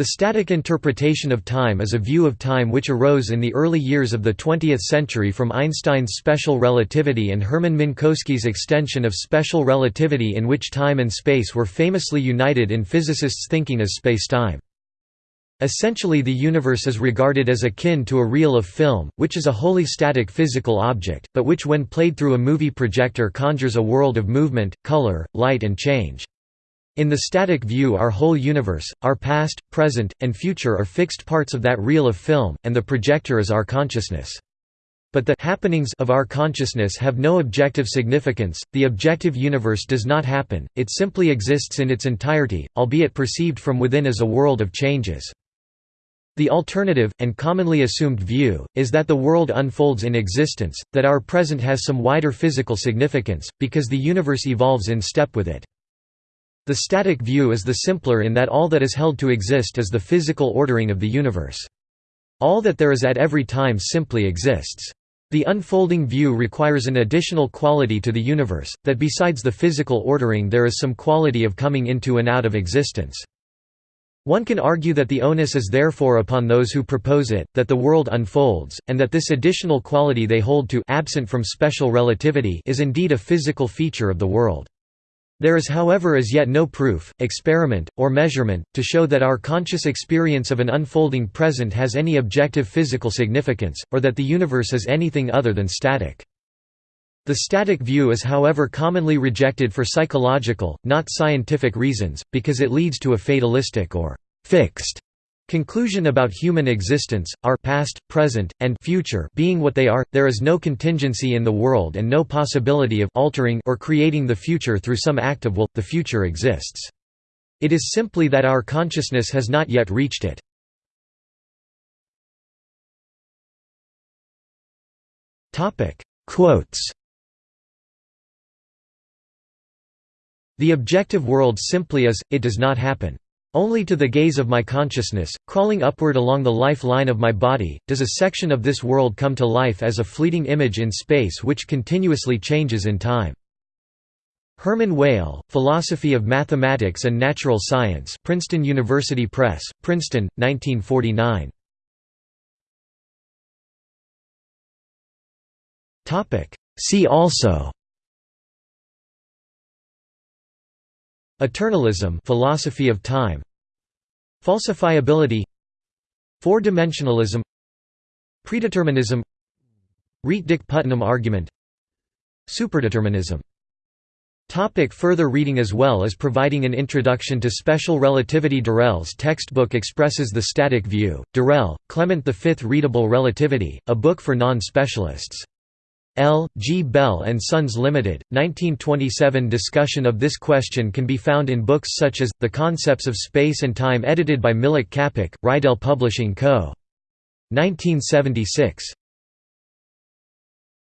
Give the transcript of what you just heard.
The static interpretation of time is a view of time which arose in the early years of the 20th century from Einstein's special relativity and Hermann Minkowski's extension of special relativity in which time and space were famously united in physicists' thinking as spacetime. Essentially the universe is regarded as akin to a reel of film, which is a wholly static physical object, but which when played through a movie projector conjures a world of movement, color, light and change. In the static view our whole universe, our past, present, and future are fixed parts of that reel of film, and the projector is our consciousness. But the happenings of our consciousness have no objective significance, the objective universe does not happen, it simply exists in its entirety, albeit perceived from within as a world of changes. The alternative, and commonly assumed view, is that the world unfolds in existence, that our present has some wider physical significance, because the universe evolves in step with it. The static view is the simpler in that all that is held to exist is the physical ordering of the universe. All that there is at every time simply exists. The unfolding view requires an additional quality to the universe, that besides the physical ordering there is some quality of coming into and out of existence. One can argue that the onus is therefore upon those who propose it, that the world unfolds, and that this additional quality they hold to absent from special relativity is indeed a physical feature of the world. There is however as yet no proof, experiment, or measurement, to show that our conscious experience of an unfolding present has any objective physical significance, or that the universe is anything other than static. The static view is however commonly rejected for psychological, not scientific reasons, because it leads to a fatalistic or «fixed» Conclusion about human existence, our past, present, and future being what they are, there is no contingency in the world and no possibility of altering or creating the future through some act of will, the future exists. It is simply that our consciousness has not yet reached it. Quotes The objective world simply is, it does not happen. Only to the gaze of my consciousness, crawling upward along the life line of my body, does a section of this world come to life as a fleeting image in space which continuously changes in time. Hermann Weyl, Philosophy of Mathematics and Natural Science Princeton University Press, Princeton, 1949. See also Eternalism philosophy of time Falsifiability Four-dimensionalism Predeterminism Rietdijk-Putnam argument Superdeterminism Topic further reading As well as providing an introduction to special relativity Durrell's textbook expresses the static view, Durrell, Clement V Readable Relativity, a book for non-specialists. L. G. Bell & Sons Limited, 1927 Discussion of this question can be found in books such as, The Concepts of Space and Time edited by Milič Čapek, Reidel Publishing Co. 1976.